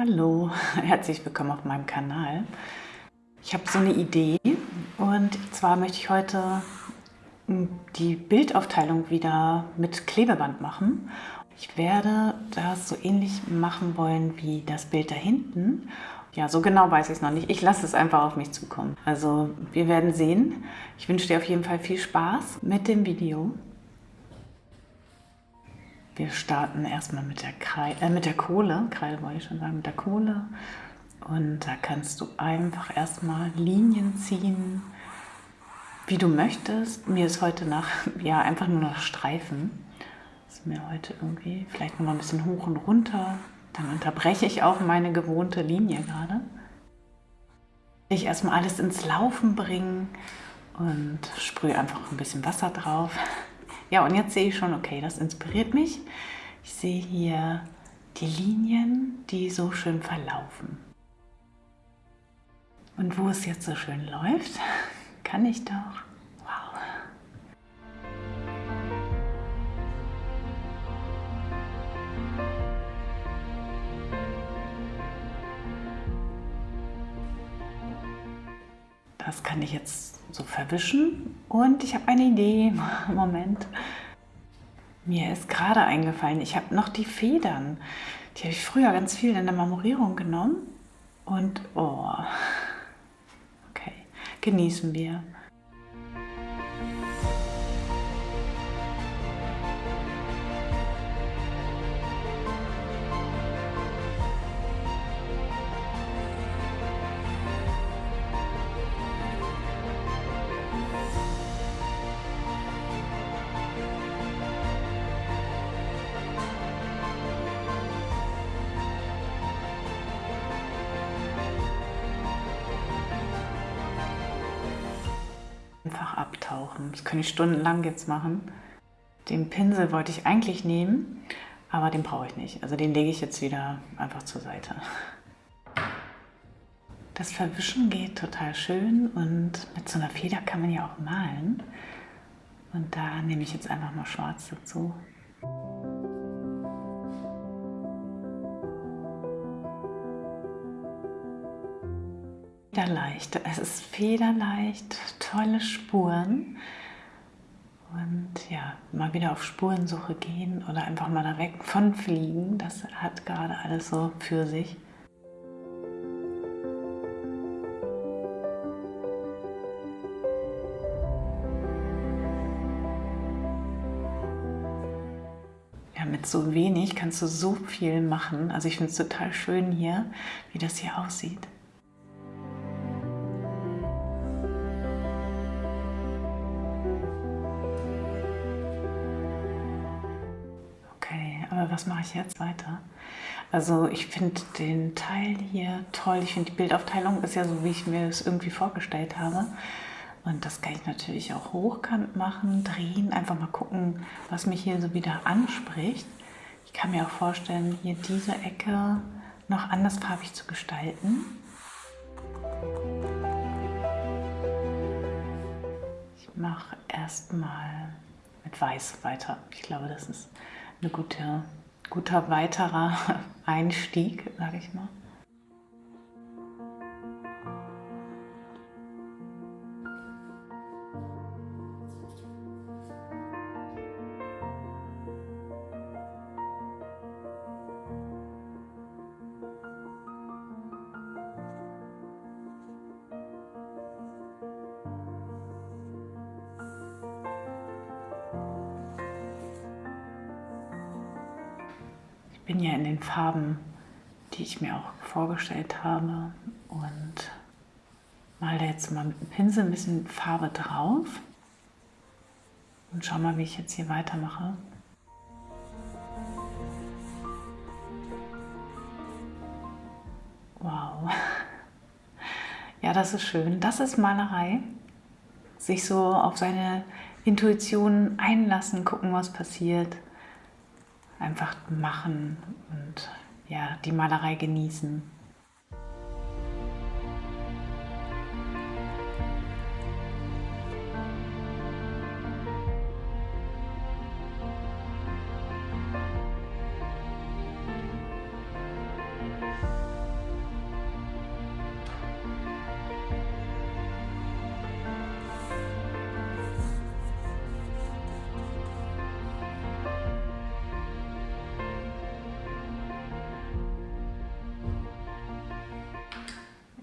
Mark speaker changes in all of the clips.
Speaker 1: Hallo, herzlich willkommen auf meinem Kanal. Ich habe so eine Idee und zwar möchte ich heute hm, die Bildaufteilung wieder mit Klebeband machen. Ich werde das so ähnlich machen wollen wie das Bild da hinten. Ja, so genau weiß ich es noch nicht. Ich lasse es einfach auf mich zukommen. Also wir werden sehen. Ich wünsche dir auf jeden Fall viel Spaß mit dem Video. Wir starten erstmal mit der, Kreide, äh, mit der Kohle, Kreide wollte ich schon sagen, mit der Kohle. Und da kannst du einfach erstmal Linien ziehen, wie du möchtest. Mir ist heute nach, ja, einfach nur noch Streifen. Das ist mir heute irgendwie, vielleicht noch mal ein bisschen hoch und runter. Dann unterbreche ich auch meine gewohnte Linie gerade. Ich erstmal alles ins Laufen bringen und sprühe einfach ein bisschen Wasser drauf. Ja, und jetzt sehe ich schon, okay, das inspiriert mich. Ich sehe hier die Linien, die so schön verlaufen. Und wo es jetzt so schön läuft, kann ich doch, wow. Das kann ich jetzt so verwischen. Und ich habe eine Idee. Moment. Mir ist gerade eingefallen, ich habe noch die Federn. Die habe ich früher ganz viel in der Marmorierung genommen. Und, oh, okay, genießen wir. Abtauchen. Das kann ich stundenlang jetzt machen. Den Pinsel wollte ich eigentlich nehmen, aber den brauche ich nicht. Also den lege ich jetzt wieder einfach zur Seite. Das Verwischen geht total schön und mit so einer Feder kann man ja auch malen. Und da nehme ich jetzt einfach mal schwarz dazu. Federleicht. Es ist federleicht, tolle Spuren. Und ja, mal wieder auf Spurensuche gehen oder einfach mal da weg von fliegen. Das hat gerade alles so für sich. Mit so wenig kannst du so viel machen. Also ich finde es total schön hier, wie das hier aussieht. Was mache ich jetzt weiter? Also ich finde den Teil hier toll. Ich finde die Bildaufteilung ist ja so, wie ich mir es irgendwie vorgestellt habe. Und das kann ich natürlich auch hochkant machen, drehen, einfach mal gucken, was mich hier so wieder anspricht. Ich kann mir auch vorstellen, hier diese Ecke noch andersfarbig zu gestalten. Ich mache erstmal mit Weiß weiter. Ich glaube, das ist eine gute guter weiterer Einstieg, sage ich mal. Bin ja in den Farben, die ich mir auch vorgestellt habe und male jetzt mal mit dem Pinsel ein bisschen Farbe drauf und schau mal, wie ich jetzt hier weitermache. Wow. Ja, das ist schön. Das ist Malerei. Sich so auf seine Intuition einlassen, gucken, was passiert einfach machen und ja, die Malerei genießen.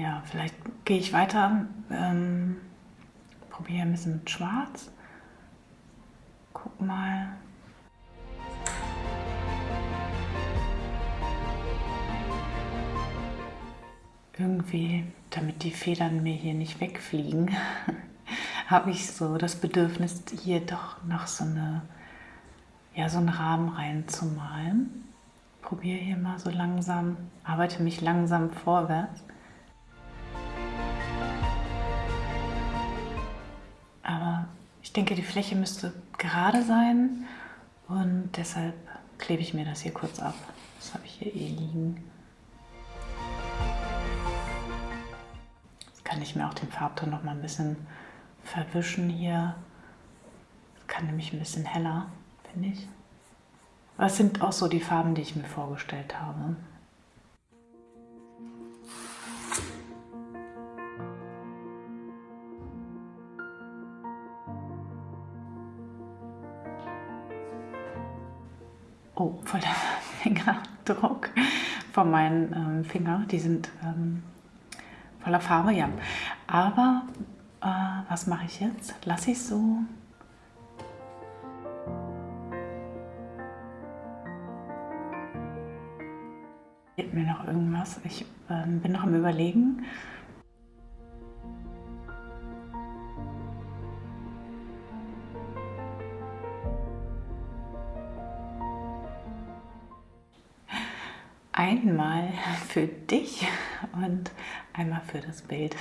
Speaker 1: Ja, vielleicht gehe ich weiter, ähm, probiere ein bisschen mit Schwarz. Guck mal. Irgendwie, damit die Federn mir hier nicht wegfliegen, habe ich so das Bedürfnis, hier doch noch so, eine, ja, so einen Rahmen reinzumalen. Probiere hier mal so langsam, arbeite mich langsam vorwärts. Ich denke, die Fläche müsste gerade sein und deshalb klebe ich mir das hier kurz ab. Das habe ich hier eh liegen. Jetzt kann ich mir auch den Farbton noch mal ein bisschen verwischen hier. Das kann nämlich ein bisschen heller, finde ich. Es sind auch so die Farben, die ich mir vorgestellt habe. Oh, voller Fingerdruck von meinen ähm, Fingern. Die sind ähm, voller Farbe, ja. Aber äh, was mache ich jetzt? Lasse ich so? Mir noch irgendwas? Ich äh, bin noch am Überlegen. Einmal für dich und einmal für das Bild.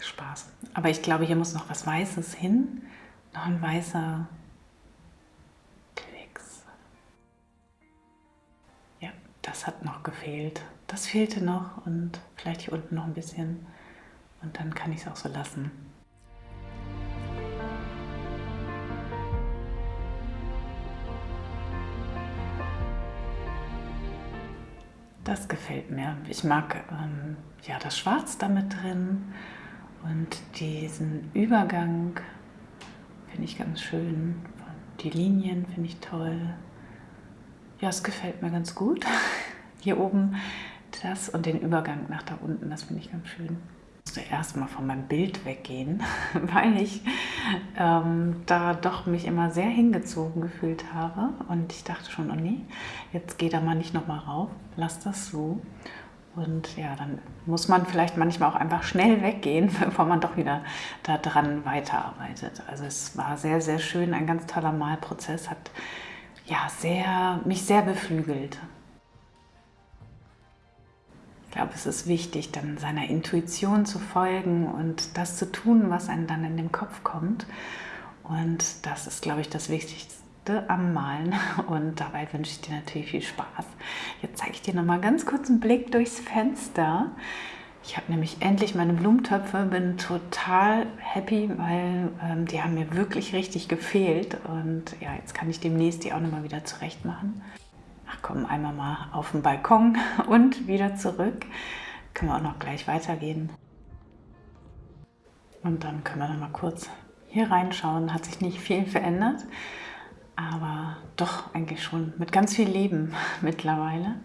Speaker 1: Spaß. Aber ich glaube, hier muss noch was Weißes hin. Noch ein weißer Klecks. Ja, das hat noch gefehlt. Das fehlte noch und vielleicht hier unten noch ein bisschen. Und dann kann ich es auch so lassen. Das gefällt mir. Ich mag ähm, ja, das Schwarz damit drin und diesen Übergang finde ich ganz schön. Die Linien finde ich toll. Ja, es gefällt mir ganz gut. Hier oben das und den Übergang nach da unten, das finde ich ganz schön. Ich musste erstmal von meinem Bild weggehen, weil ich ähm, da doch mich immer sehr hingezogen gefühlt habe. Und ich dachte schon, oh nee, jetzt geh da mal nicht nochmal rauf, lass das so. Und ja, dann muss man vielleicht manchmal auch einfach schnell weggehen, bevor man doch wieder daran weiterarbeitet. Also es war sehr, sehr schön, ein ganz toller Malprozess, hat ja, sehr, mich sehr beflügelt. Ich glaube, es ist wichtig, dann seiner Intuition zu folgen und das zu tun, was einem dann in den Kopf kommt. Und das ist, glaube ich, das Wichtigste am Malen und dabei wünsche ich dir natürlich viel Spaß. Jetzt zeige ich dir noch mal ganz kurz einen Blick durchs Fenster. Ich habe nämlich endlich meine Blumentöpfe, bin total happy, weil ähm, die haben mir wirklich richtig gefehlt und ja, jetzt kann ich demnächst die auch noch mal wieder zurecht machen. Ach komm, einmal mal auf den Balkon und wieder zurück. Können wir auch noch gleich weitergehen. Und dann können wir noch mal kurz hier reinschauen. Hat sich nicht viel verändert aber doch eigentlich schon mit ganz viel Leben mittlerweile.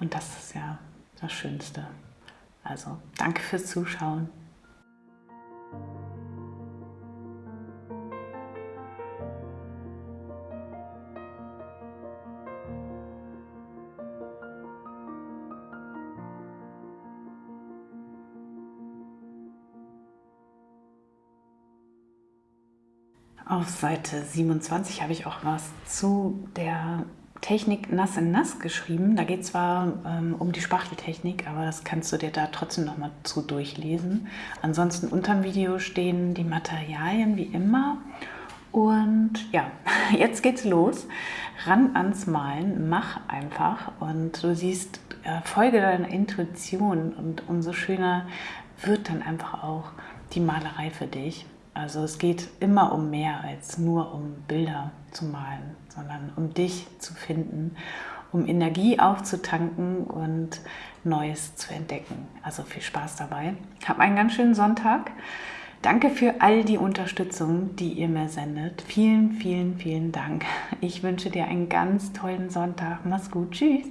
Speaker 1: Und das ist ja das Schönste. Also danke fürs Zuschauen. Auf Seite 27 habe ich auch was zu der Technik Nass in Nass geschrieben. Da geht es zwar ähm, um die Spachteltechnik, aber das kannst du dir da trotzdem noch mal zu durchlesen. Ansonsten unter dem Video stehen die Materialien wie immer. Und ja, jetzt geht's los. Ran ans Malen, mach einfach und du siehst, äh, folge deiner Intuition und umso schöner wird dann einfach auch die Malerei für dich. Also es geht immer um mehr als nur um Bilder zu malen, sondern um dich zu finden, um Energie aufzutanken und Neues zu entdecken. Also viel Spaß dabei. Hab einen ganz schönen Sonntag. Danke für all die Unterstützung, die ihr mir sendet. Vielen, vielen, vielen Dank. Ich wünsche dir einen ganz tollen Sonntag. Mach's gut. Tschüss.